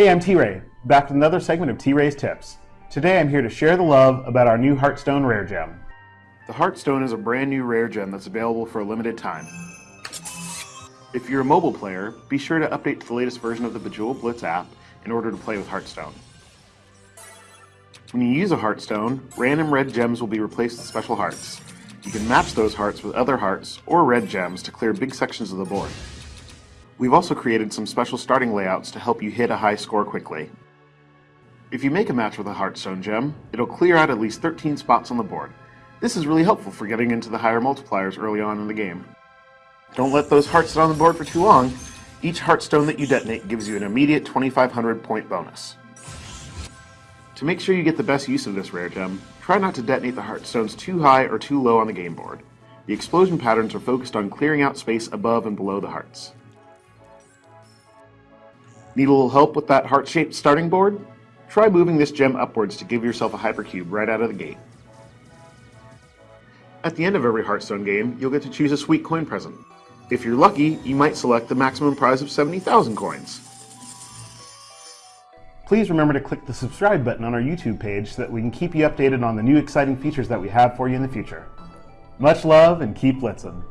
Hey, I'm T-Ray, back with another segment of T-Ray's Tips. Today I'm here to share the love about our new Heartstone Rare Gem. The Heartstone is a brand new rare gem that's available for a limited time. If you're a mobile player, be sure to update to the latest version of the Bejeweled Blitz app in order to play with Heartstone. When you use a Heartstone, random red gems will be replaced with special hearts. You can match those hearts with other hearts or red gems to clear big sections of the board. We've also created some special starting layouts to help you hit a high score quickly. If you make a match with a Heartstone gem, it'll clear out at least 13 spots on the board. This is really helpful for getting into the higher multipliers early on in the game. Don't let those hearts sit on the board for too long. Each Heartstone that you detonate gives you an immediate 2500 point bonus. To make sure you get the best use of this rare gem, try not to detonate the Heartstones too high or too low on the game board. The explosion patterns are focused on clearing out space above and below the hearts. Need a little help with that heart-shaped starting board? Try moving this gem upwards to give yourself a hypercube right out of the gate. At the end of every Heartstone game, you'll get to choose a sweet coin present. If you're lucky, you might select the maximum prize of 70,000 coins. Please remember to click the subscribe button on our YouTube page so that we can keep you updated on the new exciting features that we have for you in the future. Much love and keep blitzing.